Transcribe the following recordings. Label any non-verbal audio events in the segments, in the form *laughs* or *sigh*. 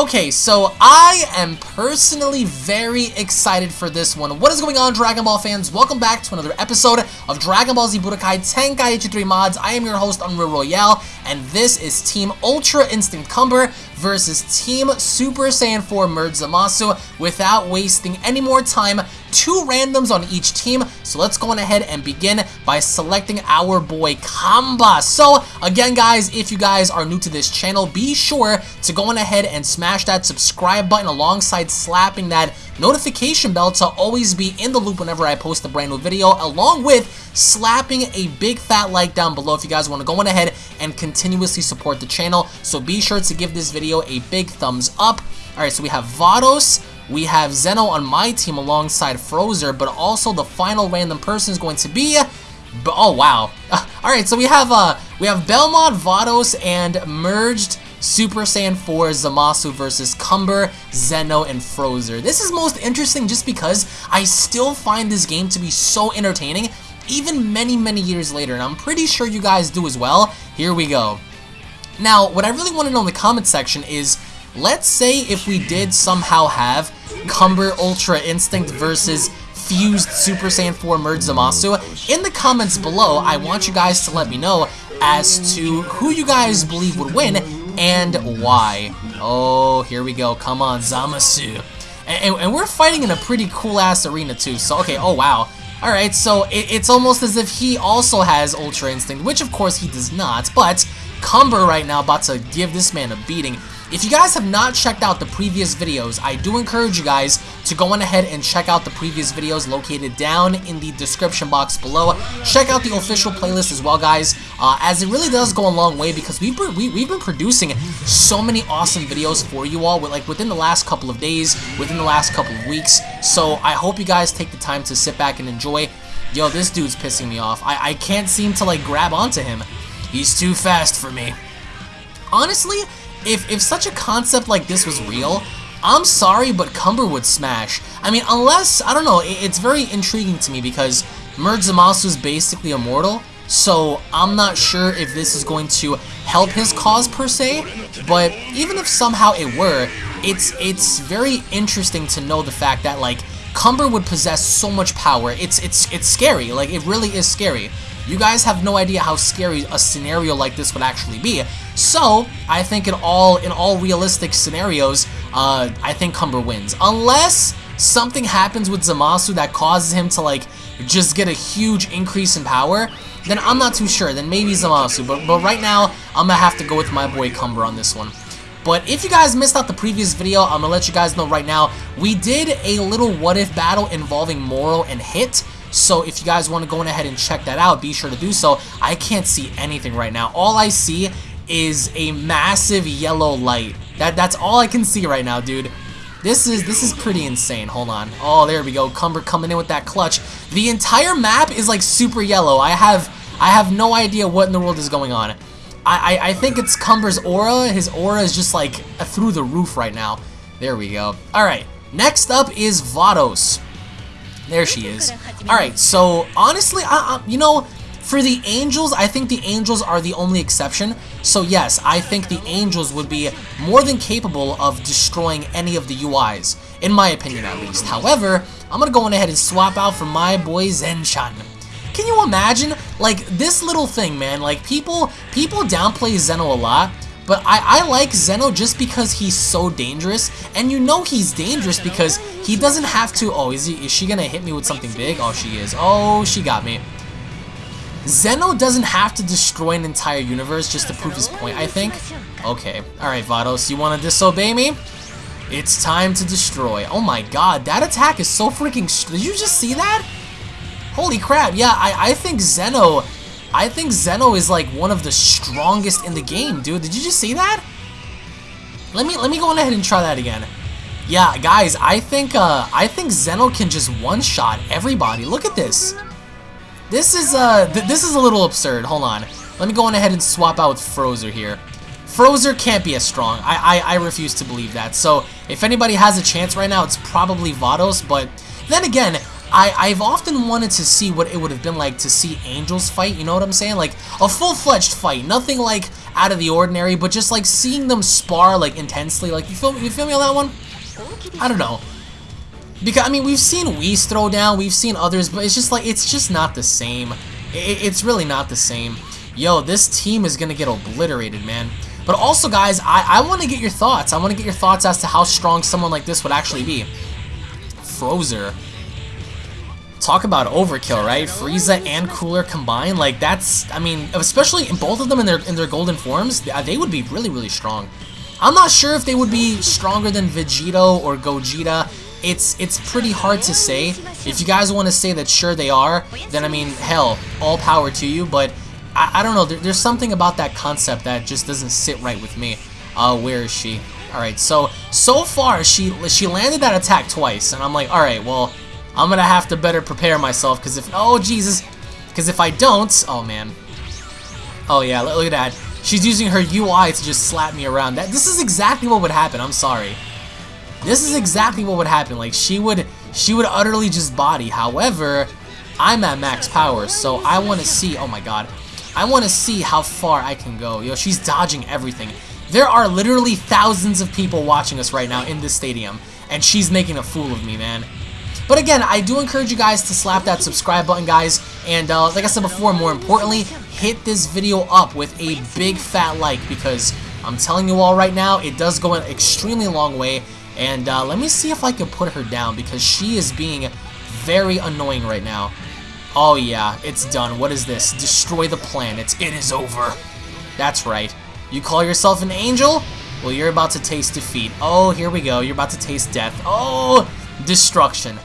Okay, so I am personally very excited for this one. What is going on, Dragon Ball fans? Welcome back to another episode of Dragon Ball Z Budokai Tenkaichi 3 Mods. I am your host, Unreal Royale, and this is Team Ultra Instinct Cumber versus Team Super Saiyan 4 Merge Zamasu. Without wasting any more time, two randoms on each team. So let's go on ahead and begin by selecting our boy Kamba. So again, guys, if you guys are new to this channel, be sure to go on ahead and smash that subscribe button alongside slapping that notification bell to always be in the loop whenever I post a brand new video, along with slapping a big fat like down below if you guys want to go on ahead and continuously support the channel. So be sure to give this video a big thumbs up. Alright, so we have Vados, we have Zeno on my team alongside Frozer, but also the final random person is going to be... Oh, wow. *laughs* Alright, so we have uh, we have Belmod, Vados, and merged Super Saiyan 4 Zamasu versus Cumber, Zeno, and Frozer. This is most interesting just because I still find this game to be so entertaining, even many, many years later, and I'm pretty sure you guys do as well. Here we go. Now, what I really want to know in the comment section is, let's say if we did somehow have Cumber Ultra Instinct versus Fused Super Saiyan 4 Merge Zamasu. In the comments below, I want you guys to let me know as to who you guys believe would win and why. Oh, here we go. Come on, Zamasu. And, and, we're fighting in a pretty cool-ass arena, too. So, okay, oh, wow. Alright, so it, it's almost as if he also has Ultra Instinct, which of course he does not, but Cumber right now about to give this man a beating. If you guys have not checked out the previous videos, I do encourage you guys to go on ahead and check out the previous videos located down in the description box below. Check out the official playlist as well, guys, uh, as it really does go a long way because we've been, we, we've been producing so many awesome videos for you all, with, like within the last couple of days, within the last couple of weeks. So I hope you guys take the time to sit back and enjoy. Yo, this dude's pissing me off. I, I can't seem to like grab onto him. He's too fast for me. Honestly, if, if such a concept like this was real, I'm sorry, but Cumber would smash. I mean, unless, I don't know, it, it's very intriguing to me because Merge Zamasu is basically immortal, so I'm not sure if this is going to help his cause per se, but even if somehow it were, it's it's very interesting to know the fact that like Cumber would possess so much power. It's it's it's scary. Like it really is scary. You guys have no idea how scary a scenario like this would actually be. So, I think in all in all realistic scenarios, uh, I think Cumber wins. Unless something happens with Zamasu that causes him to like just get a huge increase in power, then I'm not too sure. Then maybe Zamasu. But, but right now, I'm going to have to go with my boy Cumber on this one. But if you guys missed out the previous video, I'm going to let you guys know right now, we did a little what-if battle involving Moro and Hit. So if you guys want to go ahead and check that out, be sure to do so. I can't see anything right now. All I see is a massive yellow light. That That's all I can see right now, dude. This is this is pretty insane. Hold on. Oh, there we go. Cumber coming in with that clutch. The entire map is like super yellow. I have I have no idea what in the world is going on. I, I, I think it's Cumber's aura. His aura is just like through the roof right now. There we go. Alright, next up is Vados. There she is. Alright, so honestly, I, I, you know, for the Angels, I think the Angels are the only exception. So yes, I think the Angels would be more than capable of destroying any of the UIs, in my opinion at least. However, I'm going to go on ahead and swap out for my boy Zenchan. Can you imagine? Like, this little thing, man, like, people, people downplay Zeno a lot, but I, I like Zeno just because he's so dangerous, and you know he's dangerous because he doesn't have to... Oh, is, he, is she gonna hit me with something big? Oh, she is. Oh, she got me. Zeno doesn't have to destroy an entire universe just to prove his point, I think. Okay. Alright, Vados, you want to disobey me? It's time to destroy. Oh my god, that attack is so freaking... Did you just see that? Holy crap, yeah, I, I think Zeno I think Zeno is like one of the strongest in the game, dude. Did you just see that? Let me let me go on ahead and try that again. Yeah, guys, I think uh I think Zeno can just one-shot everybody. Look at this. This is uh th this is a little absurd. Hold on. Let me go on ahead and swap out with Frozer here. Frozer can't be as strong. I, I, I refuse to believe that. So if anybody has a chance right now, it's probably Vados. But then again, I, I've often wanted to see what it would have been like to see Angels fight, you know what I'm saying? Like, a full-fledged fight, nothing like out of the ordinary, but just like seeing them spar like intensely, like, you feel, you feel me on that one? I don't know. Because, I mean, we've seen Whis throw down, we've seen others, but it's just like, it's just not the same. It, it's really not the same. Yo, this team is gonna get obliterated, man. But also, guys, I, I want to get your thoughts. I want to get your thoughts as to how strong someone like this would actually be. Frozer. Talk about overkill, right? Frieza and Cooler combined, like that's, I mean, especially in both of them in their in their golden forms, they would be really, really strong. I'm not sure if they would be stronger than Vegito or Gogeta. It's it's pretty hard to say. If you guys want to say that sure they are, then I mean, hell, all power to you, but I, I don't know, there, there's something about that concept that just doesn't sit right with me. Uh, where is she? Alright, so, so far, she she landed that attack twice, and I'm like, alright, well, I'm gonna have to better prepare myself, because if, oh, Jesus, because if I don't, oh, man. Oh, yeah, look, at that. She's using her UI to just slap me around. That This is exactly what would happen, I'm sorry. This is exactly what would happen, like, she would, she would utterly just body. However, I'm at max power, so I want to see, oh my god, I want to see how far I can go. Yo, she's dodging everything. There are literally thousands of people watching us right now in this stadium, and she's making a fool of me, man. But again, I do encourage you guys to slap that subscribe button, guys. And uh, like I said before, more importantly, hit this video up with a big fat like because I'm telling you all right now, it does go an extremely long way. And uh, let me see if I can put her down because she is being very annoying right now. Oh yeah, it's done. What is this? Destroy the planets. It is over. That's right. You call yourself an angel? Well, you're about to taste defeat. Oh, here we go. You're about to taste death. Oh, destruction.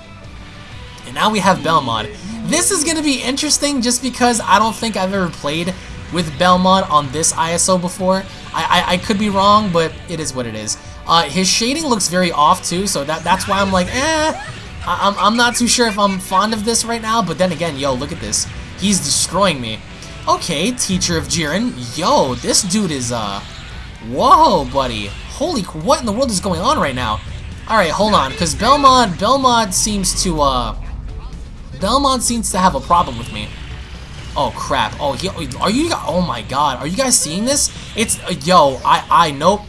Now we have Belmod. This is going to be interesting just because I don't think I've ever played with Belmod on this ISO before. I, I, I could be wrong, but it is what it is. Uh, his shading looks very off too, so that that's why I'm like, eh, I am I'm not too sure if I'm fond of this right now, but then again, yo, look at this. He's destroying me. Okay, Teacher of Jiren. Yo, this dude is, uh... Whoa, buddy. Holy, what in the world is going on right now? Alright, hold on, because Belmod, Belmod seems to, uh... Belmod seems to have a problem with me. Oh, crap. Oh, he, are you, oh my god, are you guys seeing this? It's, uh, yo, I, I, nope.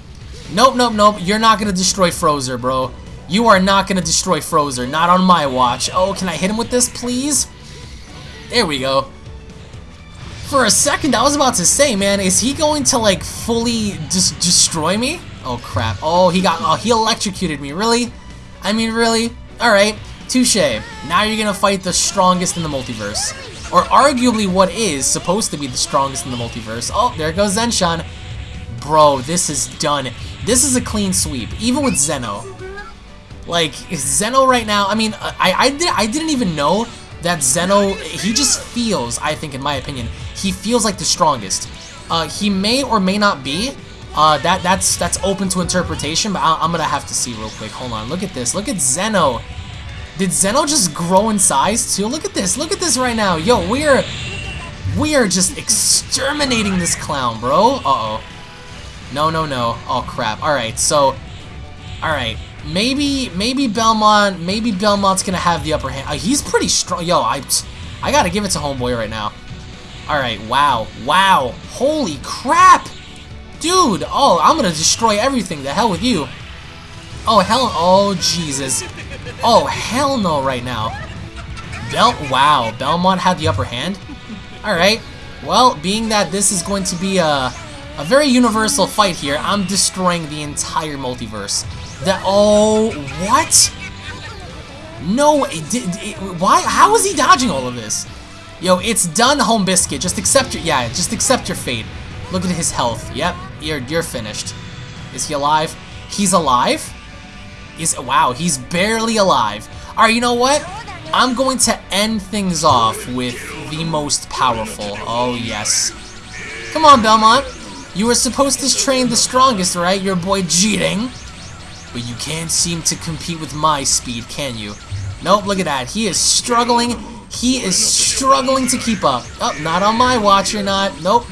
Nope, nope, nope, you're not gonna destroy Frozer, bro. You are not going to destroy Frozer. Not on my watch. Oh, can I hit him with this, please? There we go. For a second, I was about to say, man, is he going to, like, fully just destroy me? Oh, crap. Oh, he got, oh, he electrocuted me. Really? I mean, really? Alright, touche. Now you're to fight the strongest in the multiverse. Or arguably what is supposed to be the strongest in the multiverse. Oh, there goes Zenchan. Bro, this is done. This is a clean sweep, even with Zeno. Like, Zeno right now, I mean, I, I, did, I didn't even know that Zeno, he just feels, I think in my opinion, he feels like the strongest. Uh, he may or may not be. Uh, that that's that's open to interpretation, but I, am gonna have to see real quick. Hold on, look at this. Look at Zeno. Did Zeno just grow in size too? Look at this. Look at this right now. Yo, we're we are just exterminating this clown, bro. Uh oh. No, no, no. Oh crap. All right, so, all right maybe maybe Belmod, maybe Belmod's gonna have the upper hand. Uh, he's pretty strong. Yo, I I gotta give it to Homeboy right now. All right, wow, wow, holy crap, dude. Oh, I'm gonna destroy everything. The hell with you. Oh hell, oh Jesus. Oh hell no, right now. Bel wow, Belmod had the upper hand. All right. Well, being that this is going to be a a very universal fight here, I'm destroying the entire multiverse. That oh what? No, it, it, why? How is he dodging all of this? Yo, it's done, Home Biscuit. Just accept your yeah. Just accept your fate. Look at his health. Yep, you're you're finished. Is he alive? He's alive. Is wow? He's barely alive. All right, you know what? I'm going to end things off with the most powerful. Oh yes. Come on, Belmod. You were supposed to train the strongest, right? Your boy Jiren. But you can't seem to compete with my speed, can you? Nope, look at that. He is struggling. He is struggling to keep up. Oh, not on my watch, you're not. Nope.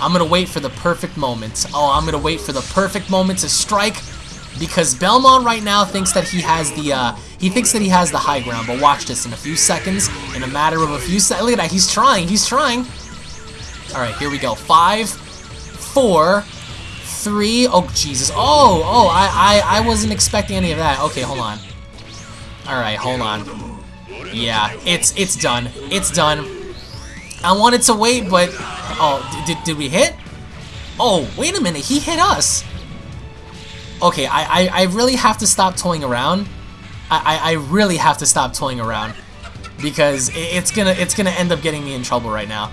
I'm to wait for the perfect moment. Oh, I'm to wait for the perfect moment to strike. Because Belmod right now thinks that he has the uh, he thinks that he has the high ground. But watch this in a few seconds, in a matter of a few seconds. Look at that, he's trying, he's trying. All right, here we go. Five, four, three. Oh Jesus! Oh, oh, I, I, I wasn't expecting any of that. Okay, hold on. All right, hold on. Yeah, it's it's done. It's done. I wanted to wait, but oh, did did we hit? Oh, wait a minute, he hit us. Okay, I, I, I really have to stop toying around. I, I, I really have to stop toying around. Because it's gonna it's gonna end up getting me in trouble right now.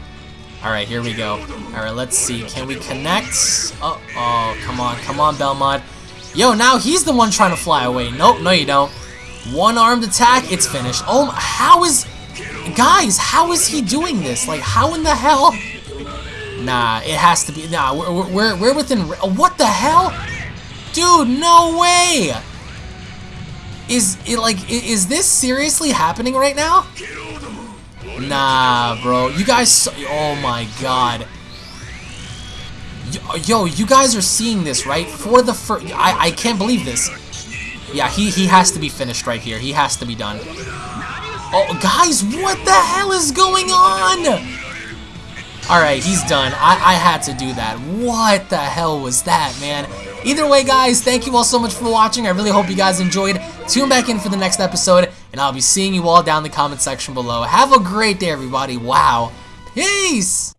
Alright, here we go. Alright, let's see. Can we connect? Oh, oh, come on, come on, Belmod. Yo, now he's the one trying to fly away. Nope, no you don't. One-armed attack, it's finished. Oh, how is... Guys, how is he doing this? Like, how in the hell... Nah, it has to be. Nah, we're we're, we're within. What the hell, dude? No way. Is it like is this seriously happening right now? Nah, bro. You guys. Oh my god. Yo, you guys are seeing this, right? For the first, I I can't believe this. Yeah, he he has to be finished right here. He has to be done. Oh, guys, what the hell is going on? Alright, he's done. I, I had to do that. What the hell was that, man? Either way, guys, thank you all so much for watching. I really hope you guys enjoyed. Tune back in for the next episode, and I'll be seeing you all down in the comment section below. Have a great day, everybody. Wow. Peace!